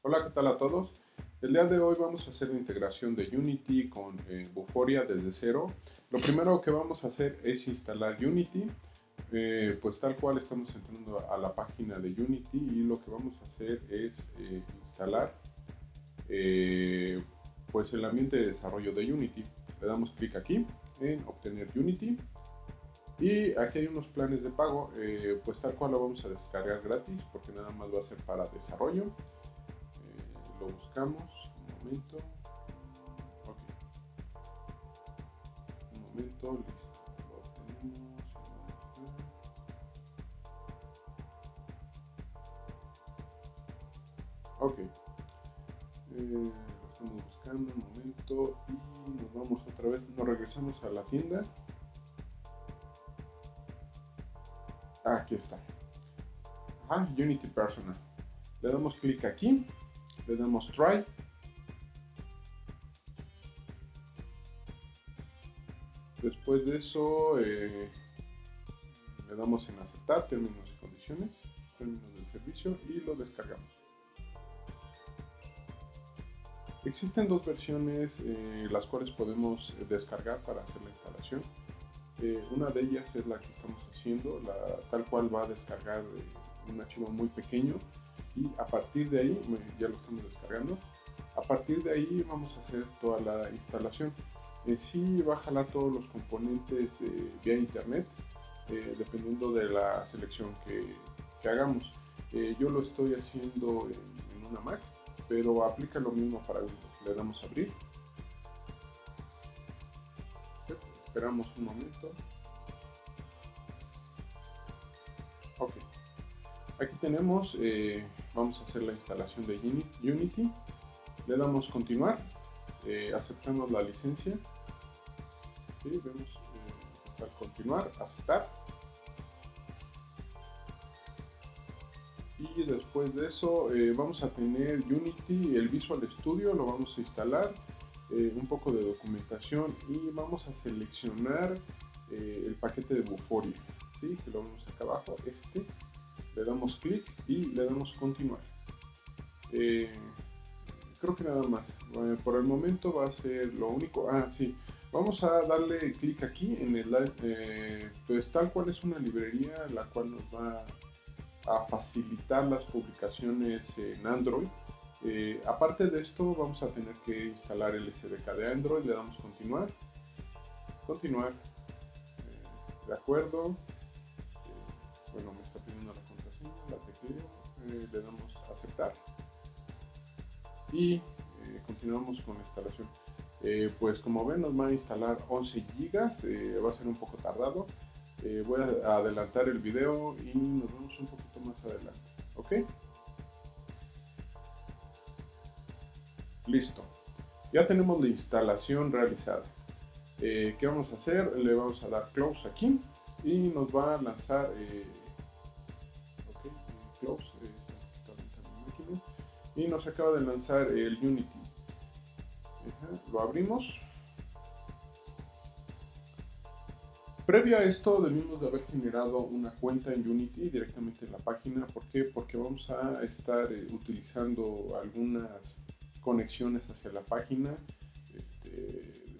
Hola, ¿qué tal a todos? El día de hoy vamos a hacer la integración de Unity con eh, Buforia desde cero. Lo primero que vamos a hacer es instalar Unity, eh, pues tal cual estamos entrando a la página de Unity y lo que vamos a hacer es eh, instalar pues el ambiente de desarrollo de Unity. Le damos clic aquí en obtener Unity y aquí hay unos planes de pago, pues tal cual lo vamos a descargar gratis porque nada más a ser para desarrollo lo buscamos, un momento. Ok. Un momento, listo. Lo tenemos. Ok. Eh, lo estamos buscando un momento y nos vamos otra vez, nos regresamos a la tienda. aquí está. Ah, Unity Personal. Le damos clic aquí le damos try. Después de eso eh, le damos en aceptar términos y condiciones términos del servicio y lo descargamos. Existen dos versiones eh, las cuales podemos descargar para hacer la instalación. Eh, una de ellas es la que estamos haciendo la tal cual va a descargar un archivo muy pequeño y a partir de ahí, ya lo estamos descargando, a partir de ahí vamos a hacer toda la instalación. En sí va todos los componentes vía internet, eh, dependiendo de la selección que, hagamos. Eh, yo lo estoy haciendo en, una Mac, pero aplica lo mismo para Windows. Le damos a abrir. Esperamos un momento. Ok. Aquí tenemos, eh, vamos a hacer la instalación de Unity. Le damos continuar, eh, aceptamos la licencia. vemos eh, continuar, aceptar. Y después de eso vamos a tener Unity, el Visual Studio, lo vamos a instalar. un poco de documentación y vamos a seleccionar el paquete de Buforia, ¿sí? que lo vemos acá abajo, este le damos clic y le damos continuar. Eh, creo que nada más. por el momento va a ser lo único. Ah, sí. Vamos a darle clic aquí en el eh, pues tal cual es una librería la cual nos va a facilitar las publicaciones en Android. Eh, aparte de esto vamos a tener que instalar el SDK de Android, le damos continuar, continuar, de acuerdo, bueno me eh, le damos aceptar y eh, continuamos con la instalación. Eh, pues como ven nos va a instalar 11 gigas, va a ser un poco tardado. voy a adelantar el video y nos vemos un poquito más adelante. ¿Ok? Listo. Ya tenemos la instalación realizada. ¿Qué vamos a hacer? Le vamos a dar close aquí y nos va a lanzar y nos acaba de lanzar el Unity. lo abrimos. Previo a esto debimos de haber generado una cuenta en Unity directamente en la página. ¿Por qué? Porque vamos a estar eh, utilizando algunas conexiones hacia la página. Este,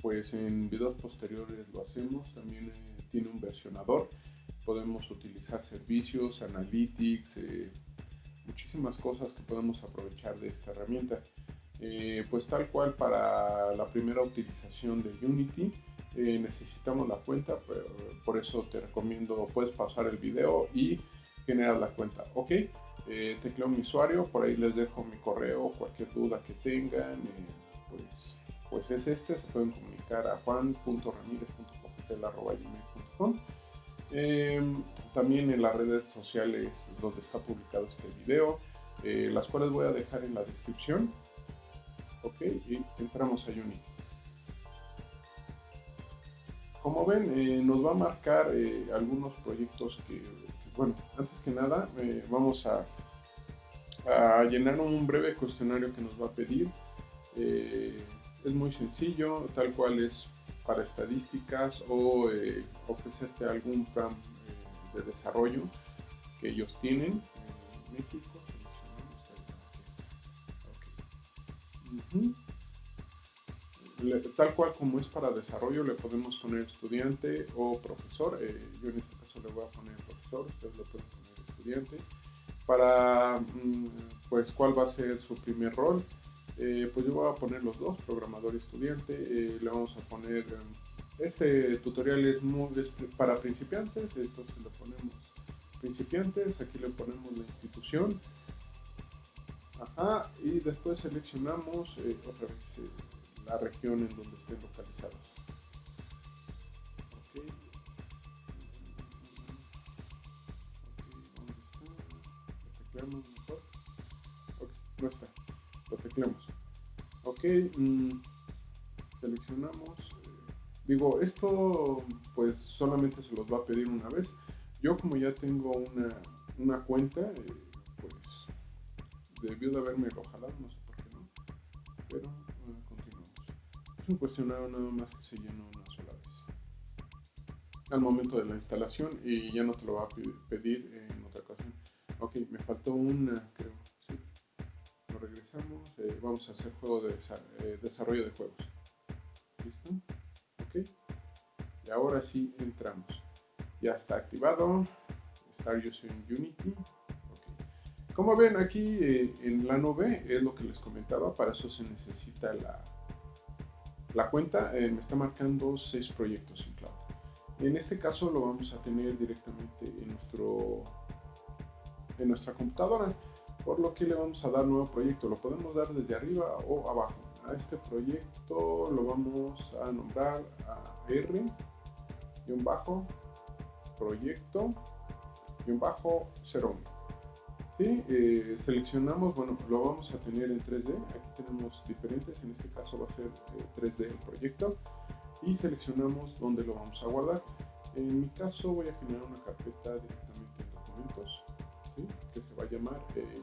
pues en videos posteriores lo hacemos. También eh, tiene un versionador. Podemos utilizar servicios, analytics, eh, muchísimas cosas que podemos aprovechar de esta herramienta. Eh, pues tal cual para la primera utilización de Unity eh, necesitamos la cuenta, pero por eso te recomiendo, puedes pasar el video y generar la cuenta. Ok, eh, tecleo mi usuario, por ahí les dejo mi correo, cualquier duda que tengan, eh, pues, pues es este, se pueden comunicar a juan.ramirez.com Em, también en las redes sociales donde está publicado este video, eh, las cuales voy a dejar en la descripción. Ok, y entramos a Unity. Como ven, eh, nos va a marcar eh, algunos proyectos que, bueno, antes que nada, vamos a, a, llenar un breve cuestionario que nos va a pedir. es muy sencillo, tal cual es para estadísticas o eh, ofrecerte algún plan eh, de desarrollo que ellos tienen en México. tal cual como es para desarrollo, le podemos poner estudiante o profesor. Eh, yo en este caso le voy a poner profesor, ustedes le pueden poner estudiante. Para, mm, pues, cuál va a ser su primer rol, eh, pues yo voy a poner los dos, programador y estudiante. Eh, le vamos a poner, este tutorial es, muy, para principiantes, entonces le ponemos principiantes, aquí le ponemos la institución. Ajá, y después seleccionamos otra vez la región en donde estén localizados. Ok. Ok, ¿dónde está? Lo tecleamos mejor. Ok, no está. Lo tecleamos. Ok, mm, seleccionamos. Eh, digo, esto pues solamente se los va a pedir una vez. Yo como ya tengo una, una cuenta, eh, pues debió de haberme jalado, no sé por qué no. Pero un cuestionario nada más que se llenó una sola vez. Al momento de la instalación y ya no te lo va a pedir en otra ocasión. Ok, me faltó una. Regresamos. Eh, vamos a hacer juego de eh, desarrollo de juegos. ¿Listo? Ok. Y ahora sí entramos. Ya está activado. Start Using Unity. Como ven aquí eh, en la nube es lo que les comentaba, para eso se necesita la, la cuenta me está marcando seis proyectos en cloud. En este caso lo vamos a tener directamente en, nuestro, en nuestra computadora, por lo que le vamos a dar nuevo proyecto. Lo podemos dar desde arriba o abajo. A este proyecto lo vamos a nombrar a R y un bajo proyecto y un bajo 01. Sí, eh, seleccionamos, bueno, lo vamos a tener en 3D. Aquí tenemos diferentes, en este caso va a ser 3D eh, el proyecto. Y seleccionamos dónde lo vamos a guardar. En mi caso voy a generar una carpeta directamente en documentos, que se va a llamar eh,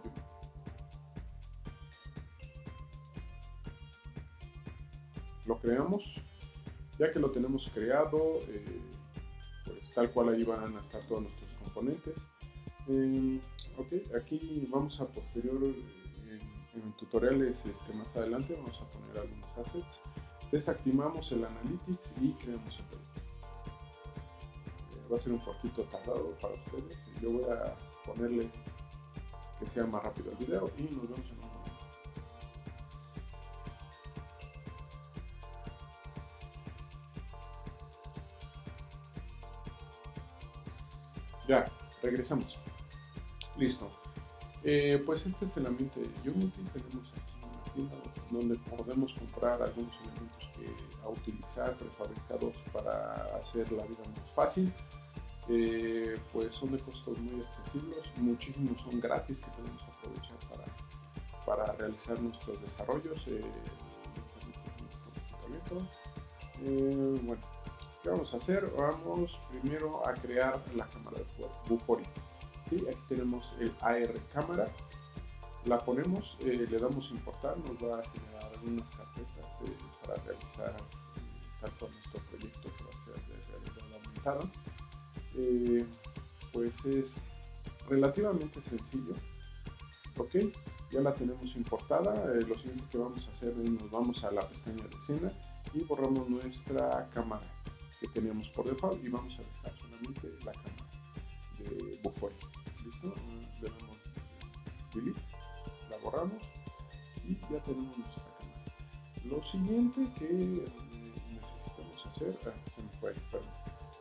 Lo creamos. Ya que lo tenemos creado, pues tal cual ahí van a estar todos nuestros componentes. Ok, aquí vamos a posterior en, tutoriales este, más adelante, vamos a poner algunos assets. Desactivamos el Analytics y creamos el. Eh, va a ser un poquito tardado para ustedes. Yo voy a ponerle que sea más rápido el video y nos vemos en un momento. Ya, regresamos. Listo. Eh, pues este es el ambiente de Unity. Tenemos aquí una tienda donde podemos comprar algunos elementos que a utilizar prefabricados para hacer la vida más fácil. Eh, pues son de costos muy accesibles, muchísimos son gratis que podemos aprovechar para, para realizar nuestros desarrollos. Eh, bueno, ¿qué vamos a hacer? Vamos primero a crear la cámara de Buforia. ¿sí? Aquí tenemos el AR cámara, la ponemos, eh, le damos importar, nos va a generar algunas carpetas eh, para realizar tanto nuestro proyecto que va a ser de realidad aumentada. Eh, pues es relativamente sencillo, ok, ya la tenemos importada, lo siguiente que vamos a hacer es nos vamos a la pestaña de escena y borramos nuestra cámara que teníamos por default y vamos a dejar solamente la cámara de Bufoy listo, le damos delete, la borramos y ya tenemos nuestra cámara. Lo siguiente que eh, necesitamos hacer, ah, se me fue,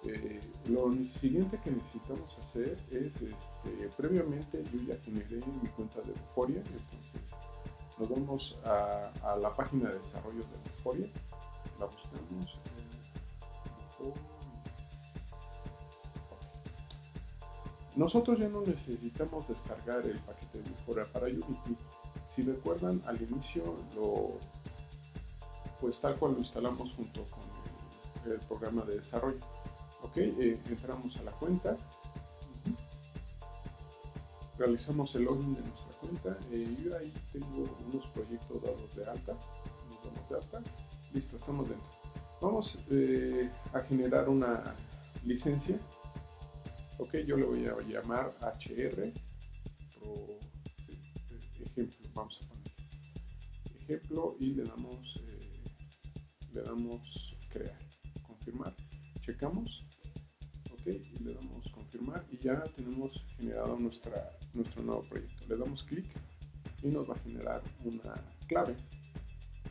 eh, lo siguiente que necesitamos hacer es, este, previamente yo ya generé mi cuenta de Euphoria, entonces nos vamos a, la página de desarrollo de Euphoria, la buscamos, Nosotros ya no necesitamos descargar el paquete de Euphoria para Unity. Si recuerdan, al inicio lo, pues tal cual lo instalamos junto con el, programa de desarrollo. Ok, eh, entramos a la cuenta, realizamos el login de nuestra cuenta. Eh, y ahí tengo unos proyectos dados de alta. Nos damos de alta. Listo, estamos dentro. Vamos eh, a generar una licencia. Ok, yo le voy a llamar HR, ejemplo, vamos a poner ejemplo y le damos, eh, le damos crear, confirmar, checamos, ok, y le damos confirmar y ya tenemos generado nuestra, nuestro nuevo proyecto. Le damos clic y nos va a generar una clave.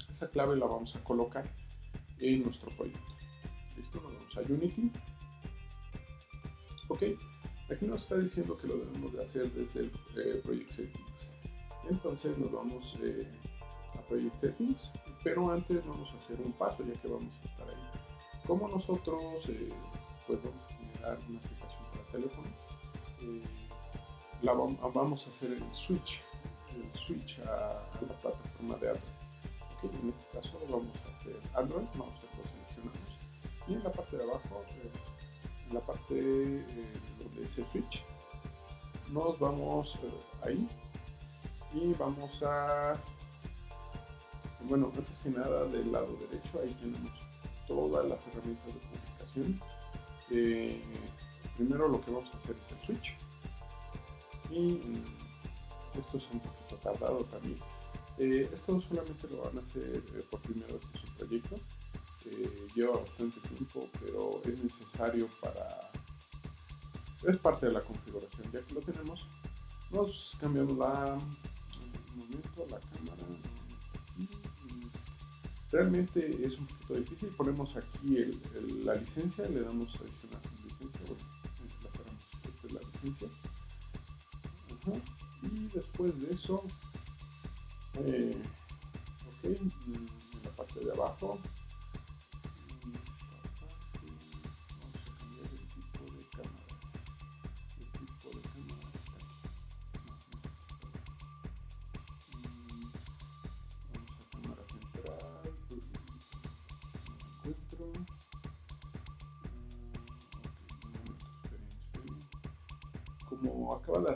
Esa clave la vamos a colocar en nuestro proyecto. Listo, nos vamos a Unity. Ok, aquí nos está diciendo que lo debemos de hacer desde el eh, Project Settings. Entonces nos vamos eh, a Project Settings, pero antes vamos a hacer un paso ya que vamos a estar ahí. Como nosotros eh, pues vamos a una aplicación para teléfono, la vamos, a hacer el switch, el switch a, la plataforma de Android. En este caso vamos a hacer Android, vamos a seleccionamos y en la parte de abajo, en la parte donde dice switch, nos vamos ahí y vamos a bueno antes que nada del lado derecho ahí tenemos todas las herramientas de publicación eh, primero lo que vamos a hacer es el switch. Y mm, esto es un poquito tardado también. Eh, esto solamente lo van a hacer eh, por primera vez en su proyecto. Lleva bastante tiempo pero es necesario para es parte de la configuración. Ya que lo tenemos nos cambiamos la momento la cámara realmente es un poquito difícil. Ponemos aquí la licencia le damos adicionar sin licencia bueno la licencia. Y después de eso eh, ok en la parte de abajo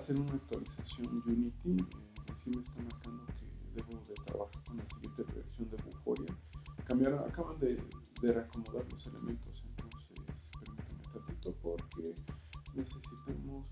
hacer una actualización Unity, eh, sí me está marcando que debo de trabajar con la siguiente versión de Buforia. Cambiaron, acaban de, de reacomodar los elementos, entonces permítanme tantito porque necesitamos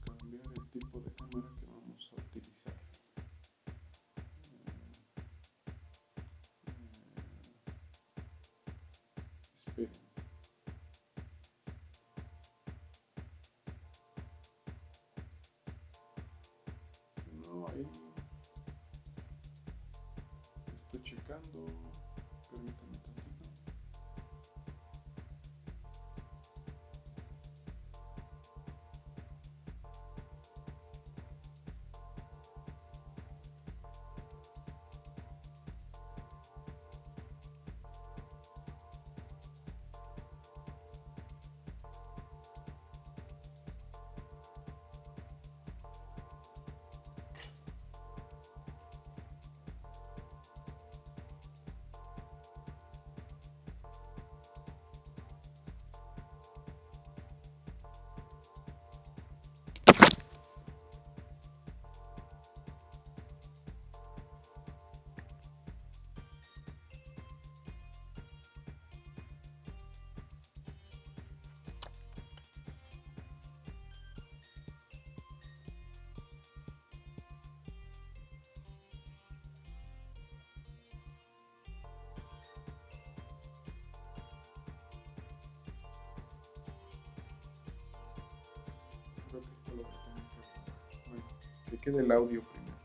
que lo a tener que Bueno, que quede el audio primero.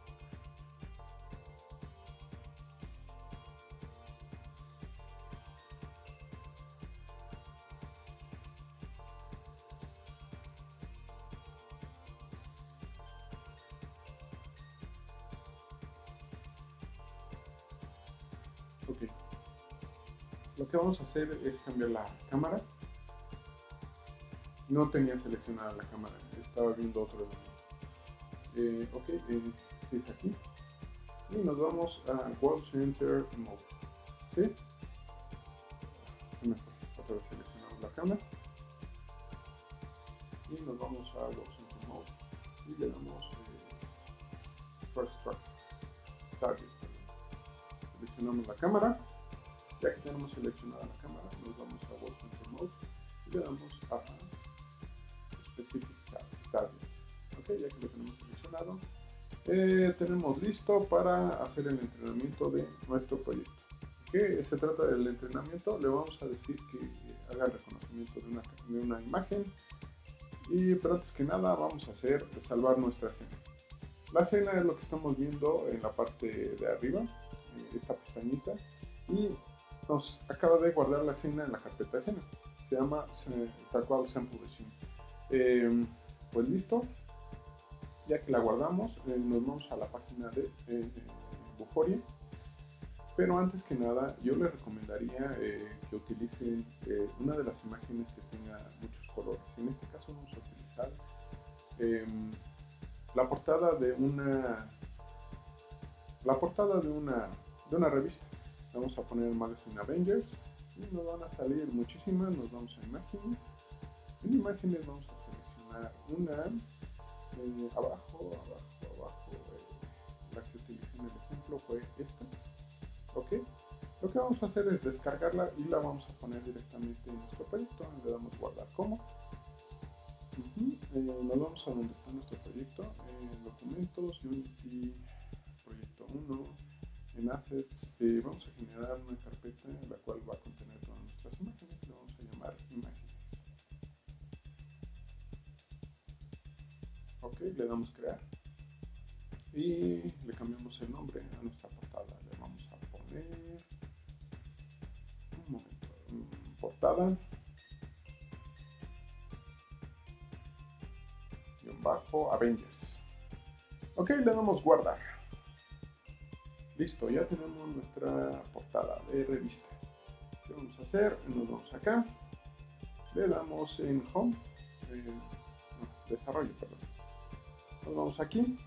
Ok. Lo que vamos a hacer es cambiar la cámara no tenía seleccionada la cámara, estaba viendo otro eh, ok, eh, es aquí. Y nos vamos a World Center Mode. ¿Sí? Mejor, seleccionamos la cámara. Y nos vamos a World Center Mode. Y le damos eh, First Target. Seleccionamos la cámara. Ya que tenemos seleccionada la cámara, nos vamos a World Center Mode y le damos a ok, ya que lo tenemos seleccionado, eh, tenemos listo para hacer el entrenamiento de nuestro proyecto. ¿Qué se trata del entrenamiento? Le vamos a decir que haga el reconocimiento de una, de una imagen. Y pero antes que nada vamos a hacer salvar nuestra escena. La escena es lo que estamos viendo en la parte de arriba, eh, esta pestañita. Y nos acaba de guardar la escena en la carpeta escena. Se llama tal cual Sample eh, pues listo, ya que la guardamos, eh, nos vamos a la página de eh, Buforia. Pero antes que nada, yo les recomendaría eh, que utilicen una de las imágenes que tenga muchos colores. En este caso vamos a utilizar em, la portada de una la portada de una de una revista. Vamos a poner Magazine Avengers y nos van a salir muchísimas. Nos vamos a imágenes. En imágenes vamos una abajo, abajo, abajo, eh, la que utilicé en el ejemplo fue esta. Ok, lo que vamos a hacer es descargarla y la vamos a poner directamente en nuestro proyecto. Le damos guardar como. Eh, nos vamos a donde está nuestro proyecto, en documentos, Unity, proyecto 1, en assets. Eh, vamos a generar una carpeta en la cual va a contener todas nuestras imágenes. Le vamos a llamar imágenes. Ok le damos crear. Y le cambiamos el nombre a nuestra portada. Le vamos a poner un momento portada. Y un bajo Avengers. Ok le damos guardar. Listo ya tenemos nuestra portada de revista. ¿qué vamos a hacer? nos vamos acá. Le damos en home eh, desarrollo perdón nos vamos aquí,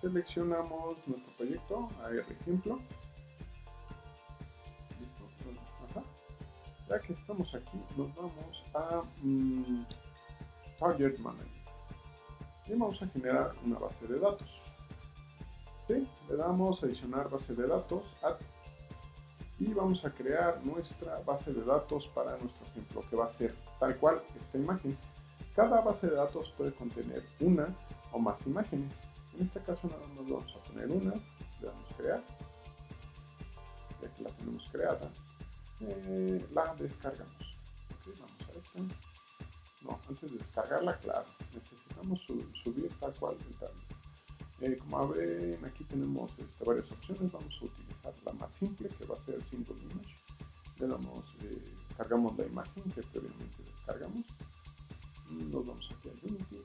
seleccionamos nuestro proyecto, ver ejemplo. Listo. Ya que estamos aquí, nos vamos a mm, Target Manager y vamos a generar una base de datos. ¿Sí? Le damos a adicionar base de datos, add, y vamos a crear nuestra base de datos para nuestro ejemplo, que va a ser tal cual esta imagen. Cada base de datos puede contener una o más imágenes. En este caso nada más vamos a poner una, le damos crear, ya que la tenemos creada, eh, la descargamos. vamos a esta. No, antes de descargarla, claro, necesitamos subir tal cual el eh, como ven, aquí tenemos este, varias opciones. Vamos a utilizar la más simple, que va a ser el single image. Le damos, eh, cargamos la imagen que previamente descargamos. Nos vamos aquí a Unity,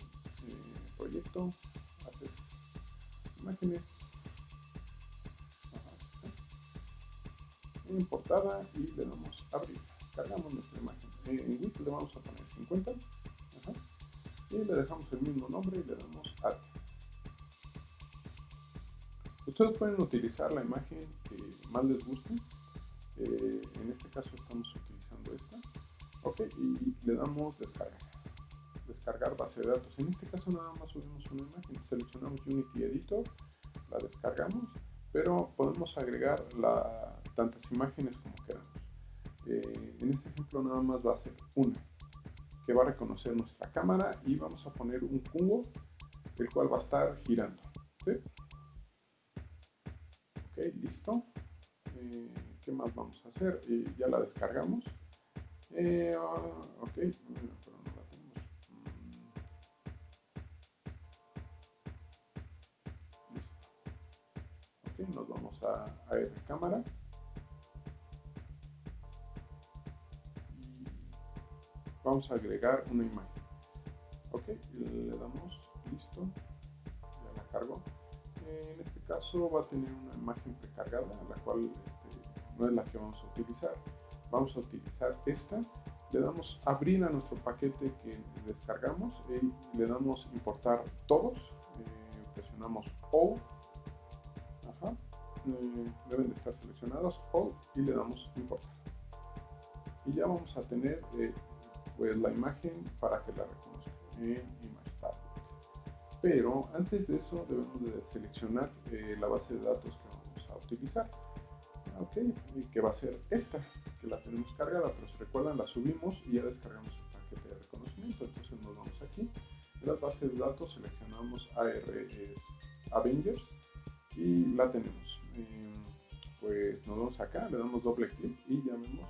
hacer imágenes, importada y le damos abrir. Cargamos nuestra imagen. En width le vamos a poner 50 y le dejamos el mismo nombre y le damos add. Ustedes pueden utilizar la imagen que más les guste. Eh, en este caso estamos utilizando esta. Ok, y le damos descarga descargar base de datos. En este caso nada más subimos una imagen, seleccionamos Unity Editor, la descargamos, pero podemos agregar la, tantas imágenes como queramos. Eh, en este ejemplo nada más va a ser una, que va a reconocer nuestra cámara y vamos a poner un cubo, el cual va a estar girando. Ok, listo. Eh, ¿Qué más vamos a hacer? Eh, ya la descargamos. Ah, nos vamos a, a R cámara. Y vamos a agregar una imagen. Ok le damos listo. Ya la cargo. En este caso va a tener una imagen precargada la cual este, no es la que vamos a utilizar. Vamos a utilizar esta. Le damos abrir a nuestro paquete que descargamos. Y le damos importar todos. Eh, presionamos O eh, deben de estar seleccionados all y le damos importar y ya vamos a tener eh, pues la imagen para que la reconozca en Image pero antes de eso debemos de seleccionar eh, la base de datos que vamos a utilizar. Ok y que va a ser esta que la tenemos cargada. Pero si recuerdan la subimos y ya descargamos el paquete de reconocimiento. Entonces nos vamos aquí. En las bases de datos seleccionamos AR, Avengers y la tenemos. Pues nos vamos acá, le damos doble clic y ya vemos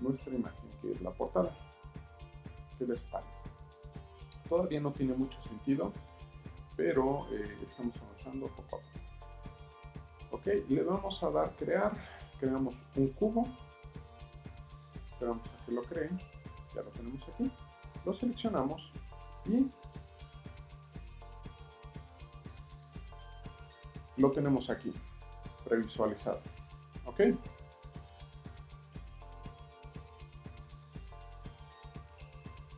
nuestra imagen que es la portada. ¿Qué les parece? Todavía no tiene mucho sentido, pero eh, estamos avanzando poco a poco. Ok, le vamos a dar crear, creamos un cubo, esperamos a que lo creen, ya lo tenemos aquí, lo seleccionamos y lo tenemos aquí, previsualizado. ¿Ok?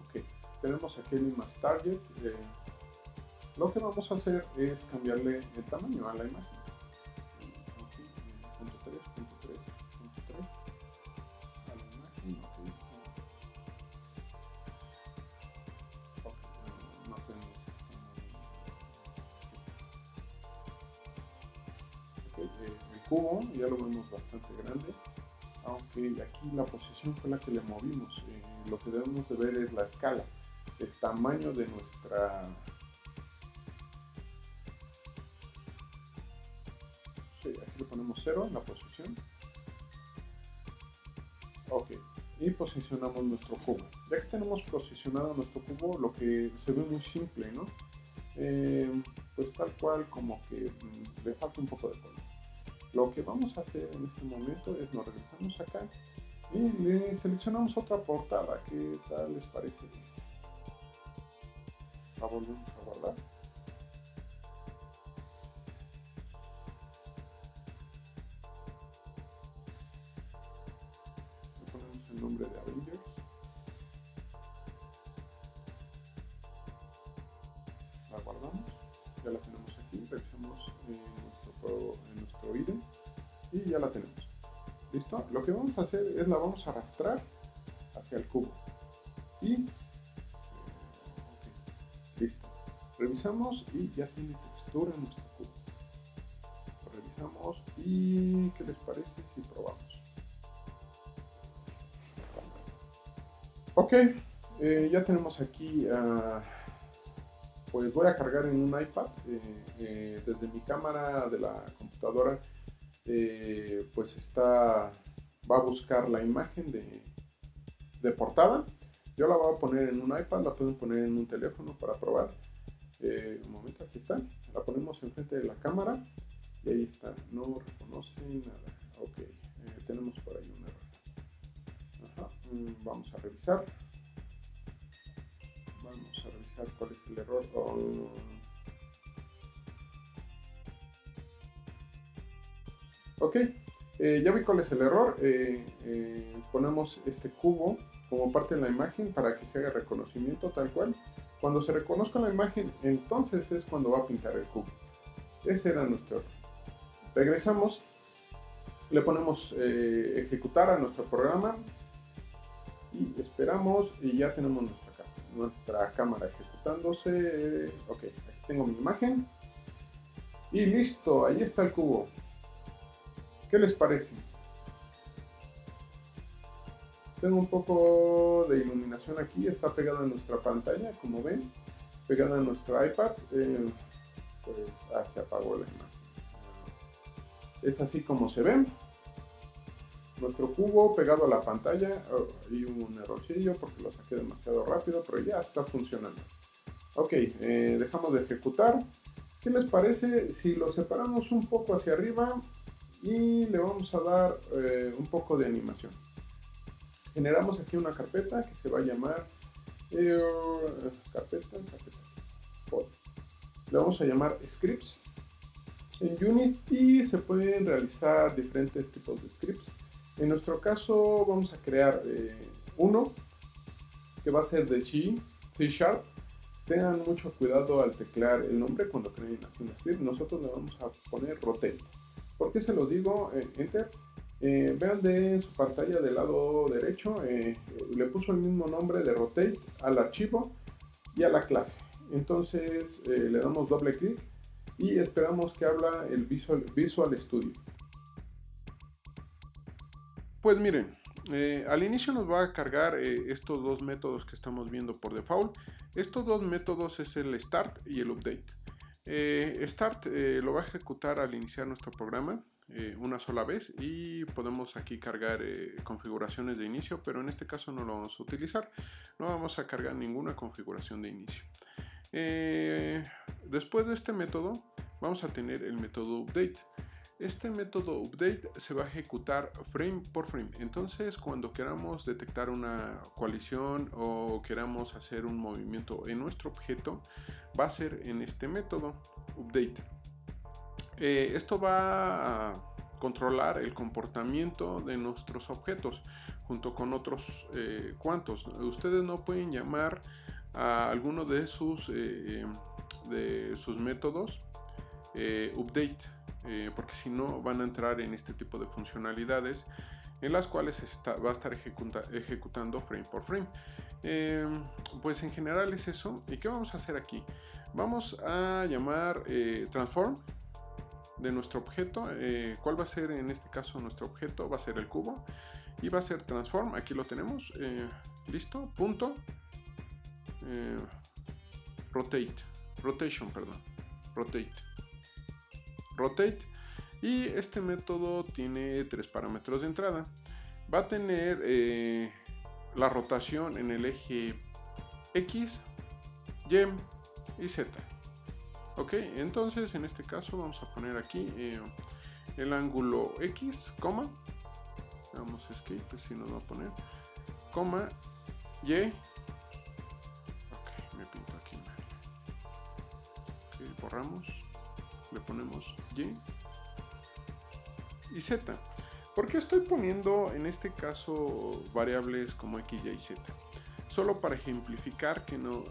Ok, tenemos aquí el image target. Eh, lo que vamos a hacer es cambiarle el tamaño a la imagen. Ya lo vemos bastante grande. Aunque aquí la posición fue la que le movimos eh, lo que debemos de ver es la escala el tamaño de nuestra sí, aquí le ponemos 0 en la posición. Ok y posicionamos nuestro cubo. Ya que tenemos posicionado nuestro cubo lo que se ve muy simple ¿no? Eh, pues tal cual como que mm, le falta un poco de color lo que vamos a hacer en este momento es nos regresamos acá y le seleccionamos otra portada. ¿Qué tal les parece La volvemos a guardar. Le ponemos el nombre de Avengers. La guardamos. Ya la tenemos y ya la tenemos. ¿Listo? Lo que vamos a hacer es la vamos a arrastrar hacia el cubo. Y... Listo. Revisamos y ya tiene textura nuestro cubo. Lo revisamos y ¿qué les parece si probamos? Ok, eh, ya tenemos aquí... Uh, pues voy a cargar en un iPad eh, eh, desde mi cámara de la computadora eh, pues está va a buscar la imagen de, de, portada. Yo la voy a poner en un iPad la pueden poner en un teléfono para probar. Un momento aquí está. La ponemos enfrente de la cámara y ahí está. No reconoce nada. Ok tenemos por ahí un error. Mm, vamos a revisar. Vamos a revisar cuál es el error ok eh, ya vi cuál es el error eh, eh, ponemos este cubo como parte de la imagen para que se haga reconocimiento tal cual cuando se reconozca la imagen entonces es cuando va a pintar el cubo ese era nuestro error regresamos le ponemos ejecutar a nuestro programa y esperamos y ya tenemos nuestra nuestra cámara ejecutándose. Ok, aquí tengo mi imagen. Y listo, ahí está el cubo. ¿Qué les parece? Tengo un poco de iluminación aquí, está pegada en nuestra pantalla, como ven, pegada en nuestro iPad. Eh, pues ah, se apagó la imagen. Es así como se ve nuestro cubo pegado a la pantalla oh, y un errorcillo porque lo saqué demasiado rápido pero ya está funcionando ok eh, dejamos de ejecutar ¿qué les parece si lo separamos un poco hacia arriba y le vamos a dar eh, un poco de animación generamos aquí una carpeta que se va a llamar eh, carpeta, carpeta le vamos a llamar scripts en Unity se pueden realizar diferentes tipos de scripts en nuestro caso vamos a crear eh, uno que va a ser de C, C Sharp. Tengan mucho cuidado al teclear el nombre cuando creen un script. Nosotros le vamos a poner rotate. ¿Por qué se lo digo? Eh, enter. Eh, vean de su pantalla del lado derecho, le puso el mismo nombre de rotate al archivo y a la clase. Entonces le damos doble clic y esperamos que habla el Visual, Studio. Pues miren, eh, al inicio nos va a cargar eh, estos dos métodos que estamos viendo por default. Estos dos métodos es el start y el update. Start lo va a ejecutar al iniciar nuestro programa una sola vez y podemos aquí cargar configuraciones de inicio pero en este caso no lo vamos a utilizar. No vamos a cargar ninguna configuración de inicio. Después de este método vamos a tener el método update este método update se va a ejecutar frame por frame. Entonces, cuando queramos detectar una coalición o queramos hacer un movimiento en nuestro objeto, va a ser en este método update. Eh, esto va a controlar el comportamiento de nuestros objetos junto con otros eh, cuantos. Ustedes no pueden llamar a alguno de sus, eh, de sus métodos update eh, porque si no van a entrar en este tipo de funcionalidades en las cuales va a estar ejecutando frame por frame. Em, pues en general es eso. ¿Y qué vamos a hacer aquí? Vamos a llamar eh, transform de nuestro objeto. Eh, ¿Cuál va a ser en este caso nuestro objeto? Va a ser el cubo. Y va a ser transform. Aquí lo tenemos. Listo. Punto. rotate. Rotation, perdón. Rotate rotate. Y este método tiene tres parámetros de entrada. Va a tener eh, la rotación en el eje X Y y Z. Ok entonces en este caso vamos a poner aquí eh, el ángulo X coma. Vamos a escape si nos va a poner. Coma Y. Ok me pinto aquí. Ok borramos le ponemos Y y Z. ¿Por qué estoy poniendo en este caso variables como X, Y y Z? Solo para ejemplificar que, no,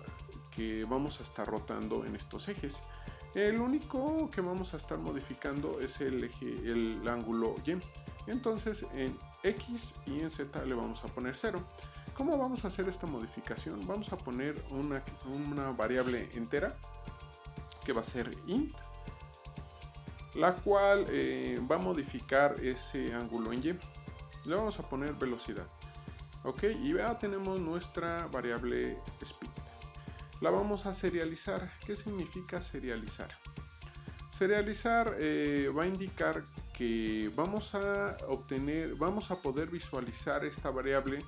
que vamos a estar rotando en estos ejes. El único que vamos a estar modificando es el eje, el ángulo Y. Entonces en X y en Z le vamos a poner 0. ¿Cómo vamos a hacer esta modificación? Vamos a poner una, una variable entera que va a ser int la cual eh, va a modificar ese ángulo en Y. Le vamos a poner velocidad. Ok, y ya tenemos nuestra variable speed. La vamos a serializar. ¿Qué significa serializar? Serializar eh, va a indicar que vamos a obtener, vamos a poder visualizar esta variable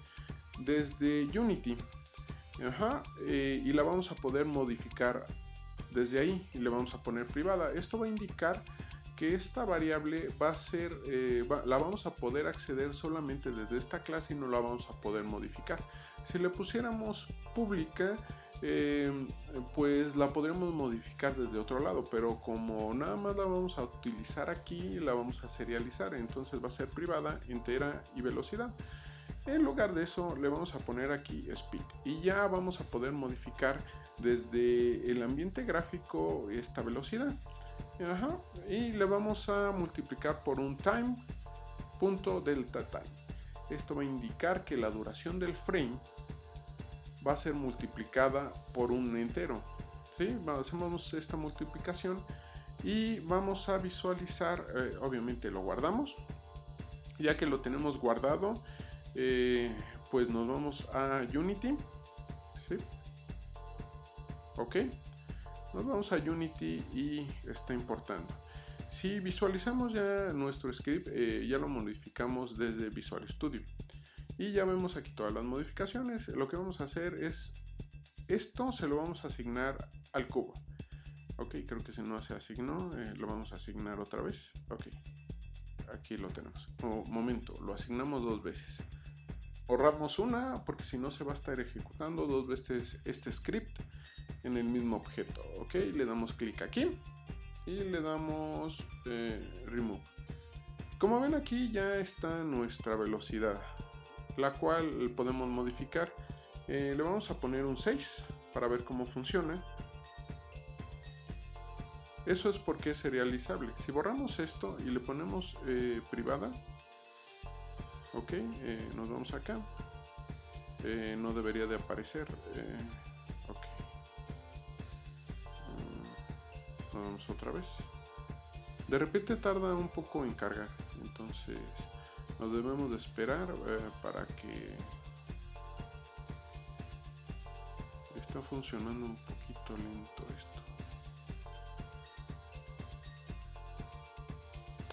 desde Unity. Eh, y la vamos a poder modificar desde ahí y le vamos a poner privada. Esto va a indicar que esta variable va a ser, eh, la vamos a poder acceder solamente desde esta clase y no la vamos a poder modificar. Si le pusiéramos pública, eh, pues la podremos modificar desde otro lado, pero como nada más la vamos a utilizar aquí, la vamos a serializar, entonces va a ser privada, entera y velocidad. En lugar de eso le vamos a poner aquí speed y ya vamos a poder modificar desde el ambiente gráfico esta velocidad. Y le vamos a multiplicar por un time punto delta time. Esto va a indicar que la duración del frame va a ser multiplicada por un entero. ¿sí? Hacemos esta multiplicación y vamos a visualizar, eh, obviamente lo guardamos. Ya que lo tenemos guardado, eh, pues nos vamos a Unity. ¿sí? Ok nos vamos a Unity y está importando. Si visualizamos ya nuestro script, eh, ya lo modificamos desde Visual Studio. Y ya vemos aquí todas las modificaciones. Lo que vamos a hacer es, esto se lo vamos a asignar al cubo. Ok, creo que si no se asignó, eh, lo vamos a asignar otra vez. Ok, aquí lo tenemos. momento, lo asignamos dos veces. Borramos una porque si no se va a estar ejecutando dos veces este script en el mismo objeto. Ok, le damos clic aquí y le damos eh, remove. Como ven aquí ya está nuestra velocidad, la cual podemos modificar. Eh, le vamos a poner un 6 para ver cómo funciona. Eso es porque es serializable. Si borramos esto y le ponemos eh, privada, ok, nos vamos acá. no debería de aparecer. otra vez. De repente tarda un poco en cargar entonces nos debemos de esperar eh, para que está funcionando un poquito lento esto.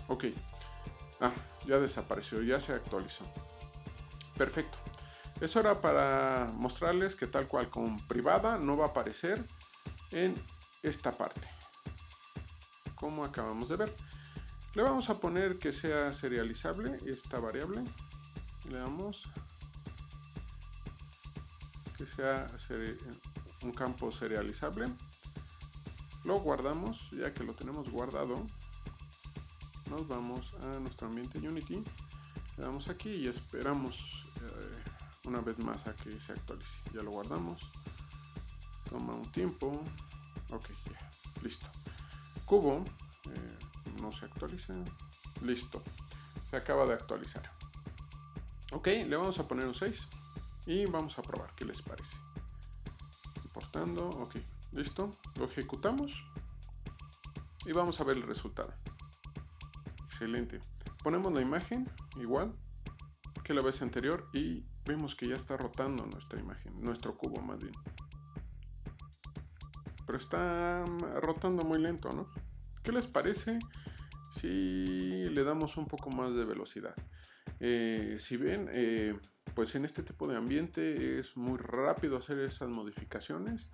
Ok. Ah, ya desapareció ya se actualizó. Perfecto. Es hora para mostrarles que tal cual con privada no va a aparecer en esta parte. Como acabamos de ver. Le vamos a poner que sea serializable esta variable. Le damos que sea un campo serializable. Lo guardamos, ya que lo tenemos guardado. Nos vamos a nuestro ambiente Unity. Le damos aquí y esperamos eh, una vez más a que se actualice. Ya lo guardamos. Toma un tiempo. Ok. Listo. Cubo. Eh, no se actualiza. Listo. Se acaba de actualizar. Ok, le vamos a poner un 6. Y vamos a probar qué les parece. Importando, ok, listo. Lo ejecutamos. Y vamos a ver el resultado. Excelente. Ponemos la imagen igual que la vez anterior y vemos que ya está rotando nuestra imagen, nuestro cubo más bien. Pero está rotando muy lento, ¿no? ¿Qué les parece si le damos un poco más de velocidad? Eh, si ven, eh, pues en este tipo de ambiente es muy rápido hacer esas modificaciones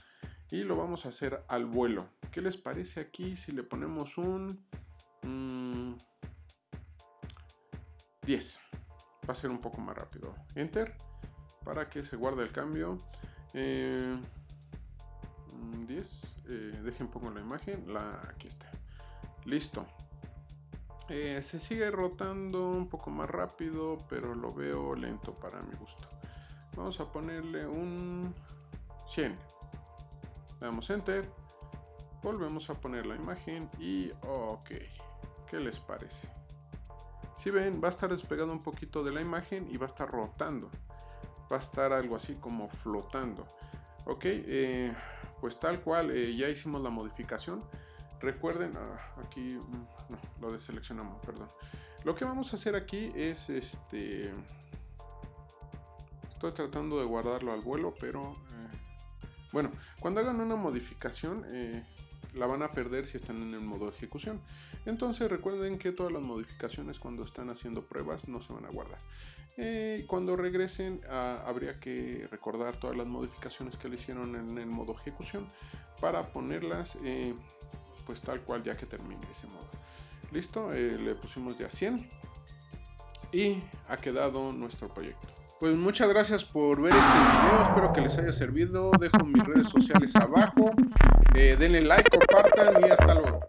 y lo vamos a hacer al vuelo. ¿Qué les parece aquí si le ponemos un 10? Mm, Va a ser un poco más rápido. Enter para que se guarde el cambio. 10. Eh, mm, dejen pongo la imagen. La, aquí está. Listo. Eh, se sigue rotando un poco más rápido, pero lo veo lento para mi gusto. Vamos a ponerle un 100. Le damos enter. Volvemos a poner la imagen y ok. ¿Qué les parece? Si ven, va a estar despegado un poquito de la imagen y va a estar rotando. Va a estar algo así como flotando. Ok, eh, pues tal cual, eh, ya hicimos la modificación. Recuerden, ah, aquí mm, no, lo deseleccionamos, perdón. Lo que vamos a hacer aquí es este. Estoy tratando de guardarlo al vuelo, pero eh, bueno, cuando hagan una modificación eh, la van a perder si están en el modo ejecución. Entonces recuerden que todas las modificaciones cuando están haciendo pruebas no se van a guardar. Eh, cuando regresen ah, habría que recordar todas las modificaciones que le hicieron en el modo ejecución para ponerlas pues tal cual ya que termine ese modo. Listo, eh, le pusimos ya 100 y ha quedado nuestro proyecto. Pues muchas gracias por ver este video, espero que les haya servido, dejo mis redes sociales abajo, eh, denle like, compartan y hasta luego.